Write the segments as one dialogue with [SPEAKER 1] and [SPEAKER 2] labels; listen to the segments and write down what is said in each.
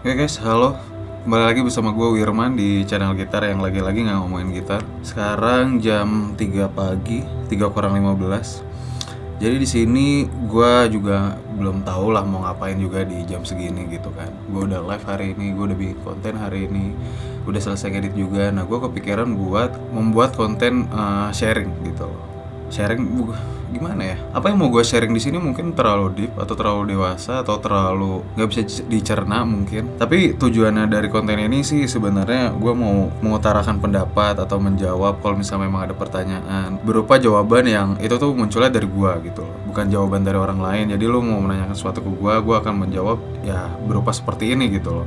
[SPEAKER 1] Oke guys, halo. Kembali lagi bersama gue Wirman di channel gitar yang lagi-lagi nggak ngomongin gitar. Sekarang jam 3 pagi, 3 kurang 15. Jadi di sini gue juga belum tahu lah mau ngapain juga di jam segini gitu kan. Gue udah live hari ini, gue udah bikin konten hari ini, udah selesai edit juga. Nah gue kepikiran buat membuat konten uh, sharing gitu loh. Sharing gimana ya? Apa yang mau gue sharing di sini mungkin terlalu deep atau terlalu dewasa atau terlalu nggak bisa dicerna mungkin. Tapi tujuannya dari konten ini sih sebenarnya gue mau mengutarakan pendapat atau menjawab kalau misalnya memang ada pertanyaan berupa jawaban yang itu tuh munculnya dari gue gitu loh, bukan jawaban dari orang lain. Jadi lo mau menanyakan sesuatu ke gue, gue akan menjawab ya berupa seperti ini gitu loh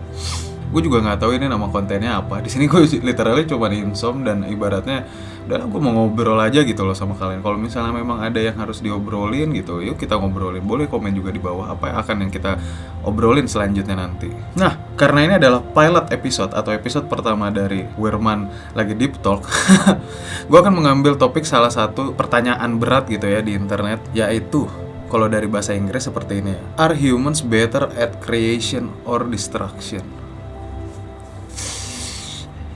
[SPEAKER 1] gue juga nggak tahu ini nama kontennya apa. Di sini gue literally cuma insom dan ibaratnya udah gue mau ngobrol aja gitu loh sama kalian. Kalau misalnya memang ada yang harus diobrolin gitu yuk kita ngobrolin. Boleh komen juga di bawah apa yang akan yang kita obrolin selanjutnya nanti. Nah karena ini adalah pilot episode atau episode pertama dari Wirman lagi deep talk gue akan mengambil topik salah satu pertanyaan berat gitu ya di internet yaitu kalau dari bahasa Inggris seperti ini Are humans better at creation or destruction?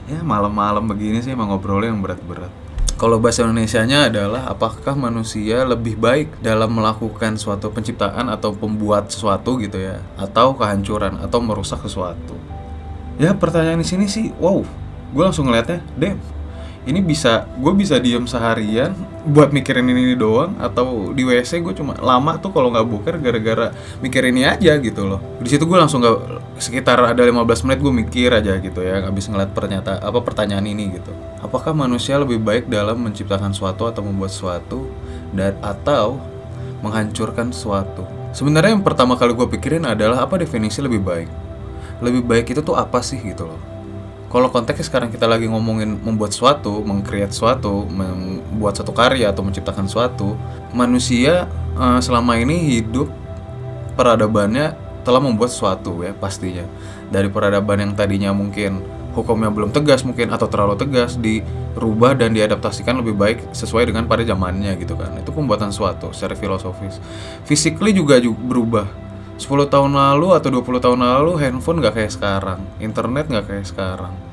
[SPEAKER 1] Ya malam-malam begini sih emang ngobrolnya yang berat-berat. Kalau bahasa Indonesianya adalah apakah manusia lebih baik dalam melakukan suatu penciptaan atau pembuat sesuatu gitu ya? Atau kehancuran atau merusak sesuatu? Ya pertanyaan di sini sih wow. Gue langsung ngeliatnya damn ini bisa gue bisa diem seharian buat mikirin ini, doang atau di WC gue cuma lama tuh kalau nggak boker gara-gara mikir ini aja gitu loh. Di situ gue langsung nggak sekitar ada 15 menit gue mikir aja gitu ya habis ngeliat pernyataan apa pertanyaan ini gitu. Apakah manusia lebih baik dalam menciptakan suatu atau membuat sesuatu dan atau menghancurkan sesuatu sebenarnya yang pertama kali gue pikirin adalah apa definisi lebih baik? Lebih baik itu tuh apa sih gitu loh kalau konteksnya sekarang kita lagi ngomongin membuat sesuatu, mengcreate sesuatu, membuat satu karya atau menciptakan sesuatu, manusia eh, selama ini hidup peradabannya telah membuat sesuatu ya pastinya. Dari peradaban yang tadinya mungkin hukumnya belum tegas mungkin atau terlalu tegas dirubah dan diadaptasikan lebih baik sesuai dengan pada zamannya gitu kan. Itu pembuatan sesuatu secara filosofis. Physically juga ju- berubah 10 tahun lalu atau 20 tahun lalu handphone nggak kayak sekarang, internet nggak kayak sekarang.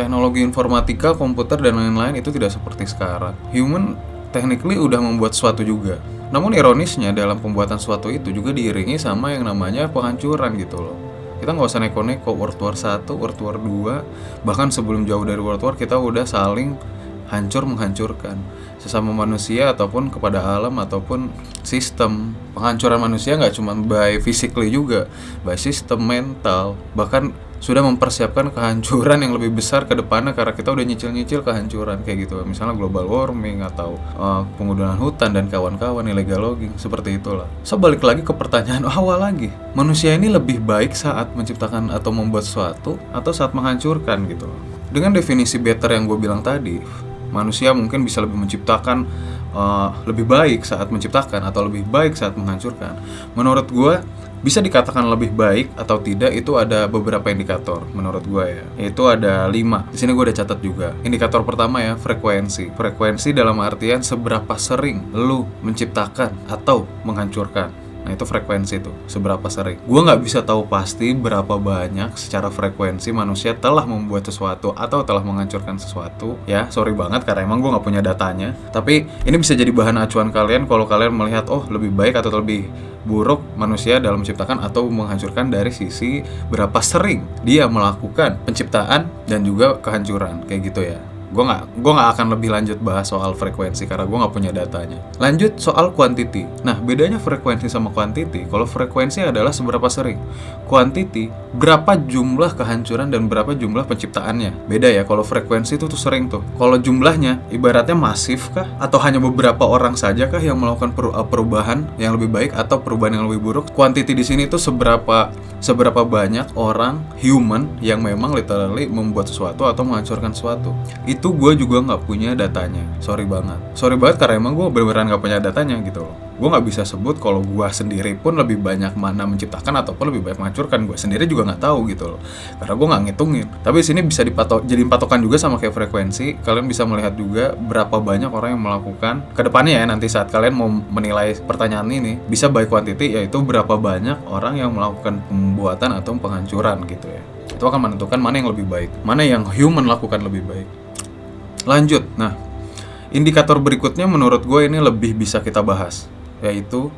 [SPEAKER 1] Teknologi informatika, komputer dan lain-lain itu tidak seperti sekarang. Human technically udah membuat sesuatu juga. Namun ironisnya dalam pembuatan sesuatu itu juga diiringi sama yang namanya penghancuran gitu loh. Kita nggak usah neko-neko World War 1, World War 2, bahkan sebelum jauh dari World War kita udah saling hancur menghancurkan sesama manusia ataupun kepada alam ataupun sistem penghancuran manusia nggak cuma by physically juga by sistem mental bahkan sudah mempersiapkan kehancuran yang lebih besar ke depannya karena kita udah nyicil-nyicil kehancuran kayak gitu. Misalnya global warming atau uh, penggunaan hutan dan kawan-kawan illegal logging seperti itulah. So balik lagi ke pertanyaan awal lagi. Manusia ini lebih baik saat menciptakan atau membuat sesuatu atau saat menghancurkan gitu dengan definisi better yang gue bilang tadi manusia mungkin bisa lebih menciptakan uh, lebih baik saat menciptakan atau lebih baik saat menghancurkan. Menurut gue bisa dikatakan lebih baik atau tidak itu ada beberapa indikator menurut gue ya. Itu ada lima. Di sini gue udah catat juga. Indikator pertama ya frekuensi. Frekuensi dalam artian seberapa sering lu menciptakan atau menghancurkan. Nah itu frekuensi itu, seberapa sering. Gue nggak bisa tahu pasti berapa banyak secara frekuensi manusia telah membuat sesuatu atau telah menghancurkan sesuatu. Ya, sorry banget karena emang gue nggak punya datanya. Tapi ini bisa jadi bahan acuan kalian kalau kalian melihat oh lebih baik atau lebih buruk manusia dalam menciptakan atau menghancurkan dari sisi berapa sering dia melakukan penciptaan dan juga kehancuran kayak gitu ya gue nggak gue nggak akan lebih lanjut bahas soal frekuensi karena gue nggak punya datanya. Lanjut soal quantity nah bedanya frekuensi sama quantity kalau frekuensi adalah seberapa sering? Quantity berapa jumlah kehancuran dan berapa jumlah penciptaannya? Beda ya kalau frekuensi itu tuh sering tuh. Kalau jumlahnya ibaratnya masif kah? Atau hanya beberapa orang saja kah yang melakukan uh, perubahan yang lebih baik atau perubahan yang lebih buruk? Quantity di sini tuh seberapa seberapa banyak orang human yang memang literally membuat sesuatu atau menghancurkan sesuatu? Itu gue juga nggak punya datanya. Sorry banget. Sorry banget karena emang gue beneran nggak punya datanya gitu loh gue nggak bisa sebut kalau gue sendiri pun lebih banyak mana menciptakan ataupun lebih banyak menghancurkan. Gue sendiri juga nggak tahu gitu loh. Karena gue nggak ngitungin. Tapi sini bisa dipatok jadi patokan juga sama kayak frekuensi. Kalian bisa melihat juga berapa banyak orang yang melakukan. Ke depannya ya nanti saat kalian mau menilai pertanyaan ini bisa by quantity yaitu berapa banyak orang yang melakukan pembuatan atau penghancuran gitu ya. Itu akan menentukan mana yang lebih baik. Mana yang human lakukan lebih baik. Lanjut. Nah indikator berikutnya menurut gue ini lebih bisa kita bahas yaitu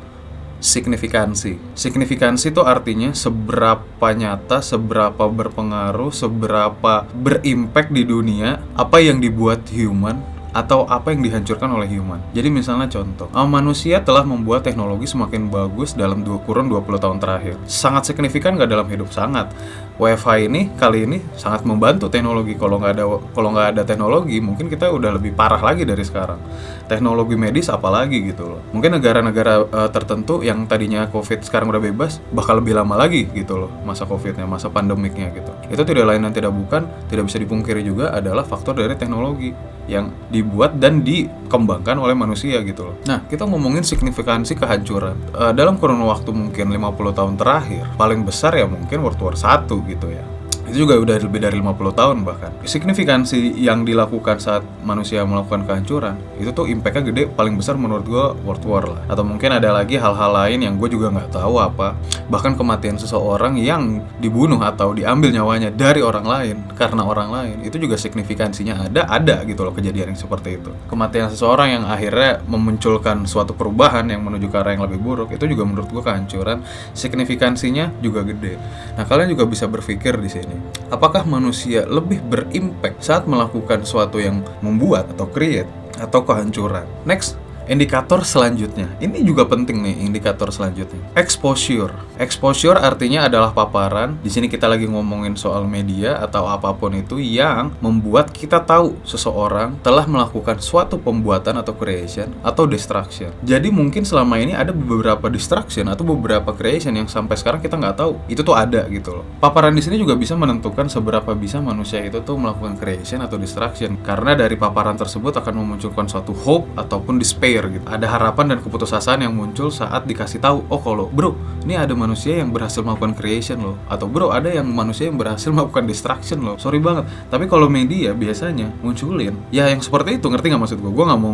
[SPEAKER 1] signifikansi. Signifikansi itu artinya seberapa nyata, seberapa berpengaruh, seberapa berimpact di dunia apa yang dibuat human atau apa yang dihancurkan oleh human. Jadi misalnya contoh, uh, manusia telah membuat teknologi semakin bagus dalam dua kurun 20 tahun terakhir. Sangat signifikan nggak dalam hidup? Sangat. WiFi ini kali ini sangat membantu teknologi. Kalau nggak ada kalau nggak ada teknologi, mungkin kita udah lebih parah lagi dari sekarang. Teknologi medis apalagi gitu loh. Mungkin negara-negara uh, tertentu yang tadinya COVID sekarang udah bebas, bakal lebih lama lagi gitu loh masa COVID-nya, masa pandemiknya gitu. Itu tidak lain dan tidak bukan, tidak bisa dipungkiri juga adalah faktor dari teknologi yang dibuat dan dikembangkan oleh manusia gitu loh. Nah, kita ngomongin signifikansi kehancuran. Uh, dalam kurun waktu mungkin 50 tahun terakhir, paling besar ya mungkin World War 1 gitu ya itu juga udah lebih dari 50 tahun bahkan. Signifikansi yang dilakukan saat manusia melakukan kehancuran itu tuh impactnya gede paling besar menurut gue World War lah. Atau mungkin ada lagi hal-hal lain yang gue juga nggak tahu apa. Bahkan kematian seseorang yang dibunuh atau diambil nyawanya dari orang lain karena orang lain itu juga signifikansinya ada ada gitu loh kejadian yang seperti itu. Kematian seseorang yang akhirnya memunculkan suatu perubahan yang menuju ke arah yang lebih buruk itu juga menurut gue kehancuran. Signifikansinya juga gede. Nah kalian juga bisa berpikir di sini Apakah manusia lebih berimpact saat melakukan sesuatu yang membuat atau create atau kehancuran? Next, Indikator selanjutnya, ini juga penting nih indikator selanjutnya. Exposure. Exposure artinya adalah paparan. Di sini kita lagi ngomongin soal media atau apa pun itu yang membuat kita tahu seseorang telah melakukan suatu pembuatan atau creation atau destruction. Jadi mungkin selama ini ada beberapa destruction atau beberapa creation yang sampai sekarang kita nggak tahu. Itu tuh ada gitu loh. Paparan di sini juga bisa menentukan seberapa bisa manusia itu tuh melakukan creation atau destruction. Karena dari paparan tersebut akan memunculkan suatu hope ataupun despair gitu. Ada harapan dan keputusasaan yang muncul saat dikasih tahu, oh kalau bro, ini ada manusia yang berhasil melakukan creation loh, atau bro ada yang manusia yang berhasil melakukan destruction loh. Sorry banget. Tapi kalau media biasanya munculin, ya yang seperti itu ngerti nggak maksud gue? Gue nggak mau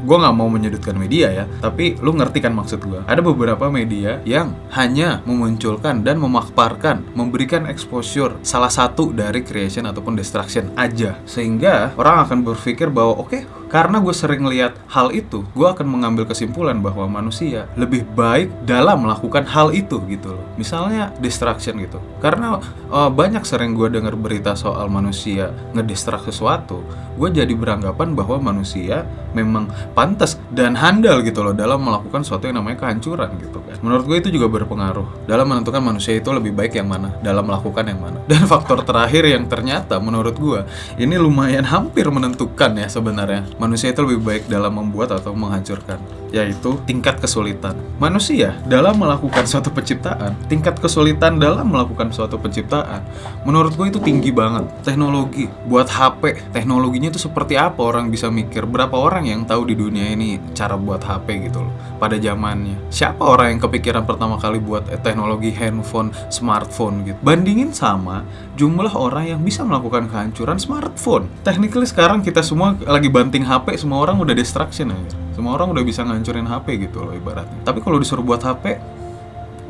[SPEAKER 1] gue nggak mau menyudutkan media ya, tapi lu ngerti kan maksud gue? Ada beberapa media yang hanya memunculkan dan memakparkan, memberikan exposure salah satu dari creation ataupun destruction aja, sehingga orang akan berpikir bahwa oke okay, karena gue sering lihat hal itu, gue akan mengambil kesimpulan bahwa manusia lebih baik dalam melakukan hal itu gitu loh. Misalnya distraction gitu. Karena uh, banyak sering gue dengar berita soal manusia ngedistract sesuatu, gue jadi beranggapan bahwa manusia memang pantas dan handal gitu loh dalam melakukan sesuatu yang namanya kehancuran gitu kan. Menurut gue itu juga berpengaruh dalam menentukan manusia itu lebih baik yang mana, dalam melakukan yang mana. Dan faktor terakhir yang ternyata menurut gue ini lumayan hampir menentukan ya sebenarnya manusia itu lebih baik dalam membuat atau menghancurkan, yaitu tingkat kesulitan. Manusia dalam melakukan suatu penciptaan, tingkat kesulitan dalam melakukan suatu penciptaan, menurut gue itu tinggi banget. Teknologi buat HP, teknologinya itu seperti apa orang bisa mikir? Berapa orang yang tahu di dunia ini cara buat HP gitu loh pada zamannya? Siapa orang yang kepikiran pertama kali buat teknologi handphone, smartphone gitu? Bandingin sama jumlah orang yang bisa melakukan kehancuran smartphone. Technically sekarang kita semua lagi banting HP semua orang udah distraction aja semua orang udah bisa ngancurin HP gitu loh ibaratnya. Tapi kalau disuruh buat HP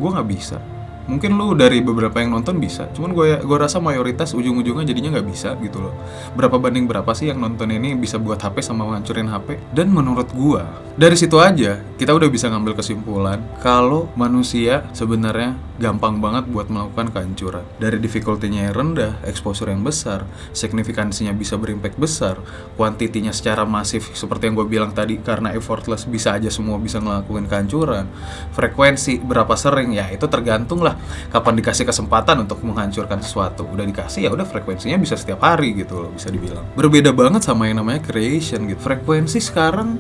[SPEAKER 1] gue nggak bisa. Mungkin lu dari beberapa yang nonton bisa cuman gue gue rasa mayoritas ujung-ujungnya jadinya nggak bisa gitu loh. Berapa banding berapa sih yang nonton ini bisa buat HP sama ngancurin HP dan menurut gue dari situ aja kita udah bisa ngambil kesimpulan kalau manusia sebenarnya gampang banget buat melakukan kehancuran. Dari difficulty-nya yang rendah, exposure yang besar, signifikansinya bisa berimpact besar, kuantitinya secara masif seperti yang gue bilang tadi karena effortless bisa aja semua bisa ngelakuin kehancuran. Frekuensi berapa sering ya itu tergantung lah kapan dikasih kesempatan untuk menghancurkan sesuatu. Udah dikasih ya udah frekuensinya bisa setiap hari gitu loh bisa dibilang. Berbeda banget sama yang namanya creation gitu. Frekuensi sekarang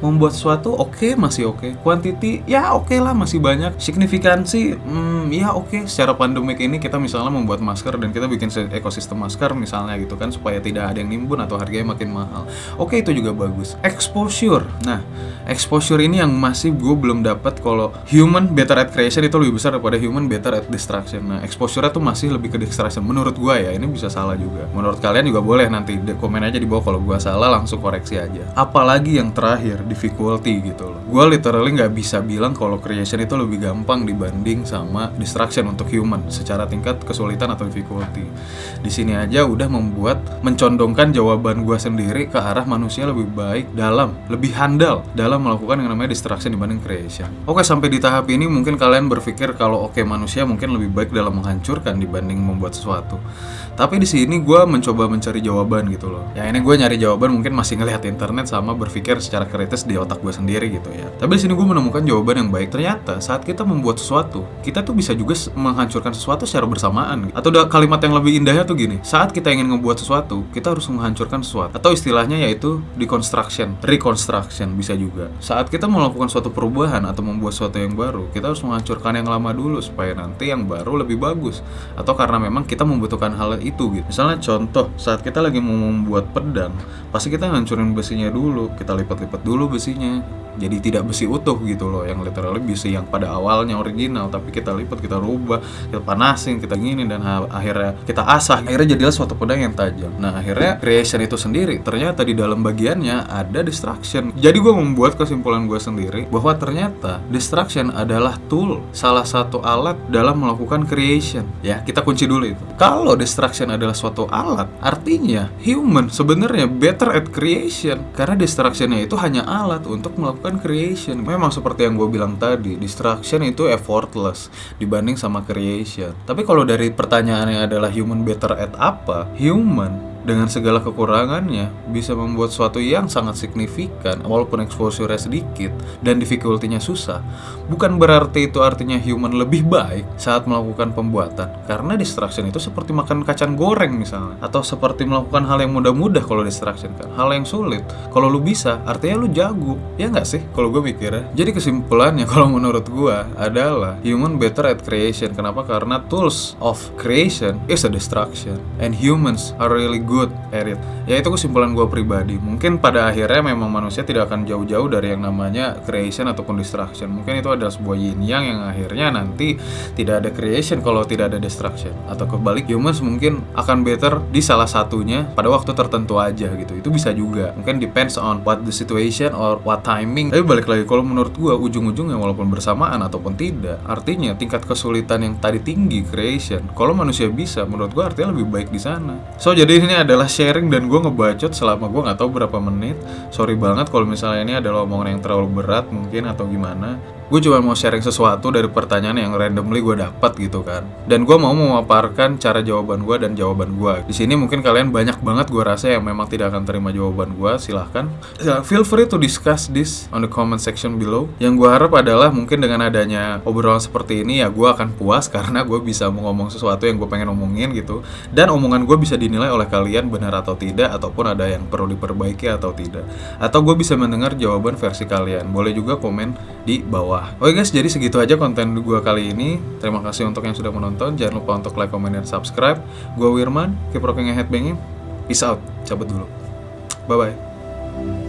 [SPEAKER 1] membuat sesuatu oke okay, masih oke. Okay. Quantity ya oke okay lah masih banyak. Signifikansi hmm, ya oke. Secara pandemik ini kita misalnya membuat masker dan kita bikin ekosistem masker misalnya gitu kan supaya tidak ada yang nimbun atau harganya makin mahal. Oke itu juga bagus. Exposure. Nah exposure ini yang masih gue belum dapat kalau human better at creation itu lebih besar daripada human better at destruction. Nah exposure tuh masih lebih ke destruction menurut gue ya. Ini bisa salah juga. Menurut kalian juga boleh nanti komen aja di bawah. Kalau gue salah langsung koreksi aja. Apalagi yang terakhir difficulty gitu loh. Gue literally nggak bisa bilang kalau creation itu lebih gampang dibanding sama destruction untuk human secara tingkat kesulitan atau difficulty di sini aja udah membuat mencondongkan jawaban gue sendiri ke arah manusia lebih baik dalam lebih handal dalam melakukan yang namanya destruction dibanding creation oke sampai di tahap ini mungkin kalian berpikir kalau oke manusia mungkin lebih baik dalam menghancurkan dibanding membuat sesuatu tapi di sini gue mencoba mencari jawaban gitu loh. Ya ini gue nyari jawaban mungkin masih ngelihat internet sama berpikir secara kritis di otak gue sendiri gitu ya. Tapi di sini gue menemukan jawaban yang baik. Ternyata saat kita membuat sesuatu, kita tuh bisa juga menghancurkan sesuatu secara bersamaan. Atau ada kalimat yang lebih indahnya tuh gini. Saat kita ingin ngebuat sesuatu, kita harus menghancurkan sesuatu. Atau istilahnya yaitu deconstruction, reconstruction bisa juga. Saat kita melakukan suatu perubahan atau membuat sesuatu yang baru, kita harus menghancurkan yang lama dulu supaya nanti yang baru lebih bagus. Atau karena memang kita membutuhkan hal itu gitu. Misalnya contoh, saat kita lagi mau membuat pedang, pasti kita ngancurin besinya dulu, kita lipat-lipat dulu besinya. Jadi tidak besi utuh gitu loh, yang literally besi yang pada awalnya original, tapi kita lipat, kita rubah, kita panasin, kita gini dan akhirnya kita asah, akhirnya jadilah suatu pedang yang tajam. Nah akhirnya creation itu sendiri ternyata di dalam bagiannya ada destruction. Jadi gue membuat kesimpulan gue sendiri bahwa ternyata destruction adalah tool, salah satu alat dalam melakukan creation. Ya kita kunci dulu itu. Kalau destruction adalah suatu alat, artinya human sebenarnya better at creation karena destructionnya itu hanya alat untuk melakukan creation. Memang seperti yang gue bilang tadi, destruction itu effortless dibanding sama creation. Tapi kalau dari pertanyaannya adalah human better at apa? Human dengan segala kekurangannya bisa membuat sesuatu yang sangat signifikan walaupun exposure sedikit dan difficulty-nya susah. Bukan berarti itu artinya human lebih baik saat melakukan pembuatan karena distraction itu seperti makan kacang goreng misalnya atau seperti melakukan hal yang mudah-mudah kalau distraction kan. Hal yang sulit. Kalau lu bisa artinya lu jago. Ya nggak sih? Kalau gue mikirnya jadi kesimpulannya kalau menurut gue adalah human better at creation. Kenapa? Karena tools of creation is a destruction and humans are really good at it ya itu kesimpulan gue pribadi. Mungkin pada akhirnya memang manusia tidak akan jauh-jauh dari yang namanya creation ataupun destruction. Mungkin itu adalah sebuah yin yang yang akhirnya nanti tidak ada creation kalau tidak ada destruction. Atau kebalik humans mungkin akan better di salah satunya pada waktu tertentu aja gitu. Itu bisa juga. Mungkin depends on what the situation or what timing. Tapi balik lagi kalau menurut gue ujung-ujungnya walaupun bersamaan ataupun tidak artinya tingkat kesulitan yang tadi tinggi creation kalau manusia bisa menurut gue artinya lebih baik di sana. So jadi ini adalah sharing dan gue ngebacot selama gue nggak tahu berapa menit. Sorry banget kalau misalnya ini adalah omongan yang terlalu berat mungkin atau gimana gue cuma mau sharing sesuatu dari pertanyaan yang randomly gue dapat gitu kan. Dan gue mau memaparkan cara jawaban gue dan jawaban gue di sini mungkin kalian banyak banget gue rasa yang memang tidak akan terima jawaban gue silahkan. Ya, feel free to discuss this on the comment section below. Yang gue harap adalah mungkin dengan adanya obrolan seperti ini ya gue akan puas karena gue bisa ngomong sesuatu yang gue pengen omongin gitu. Dan omongan gue bisa dinilai oleh kalian benar atau tidak ataupun ada yang perlu diperbaiki atau tidak. Atau gue bisa mendengar jawaban versi kalian. Boleh juga komen di bawah. Oke guys jadi segitu aja konten gue kali ini. Terima kasih untuk yang sudah menonton. Jangan lupa untuk like comment dan subscribe. Gue Wirman keep rocking and headbanging peace out. Cabut dulu. Bye bye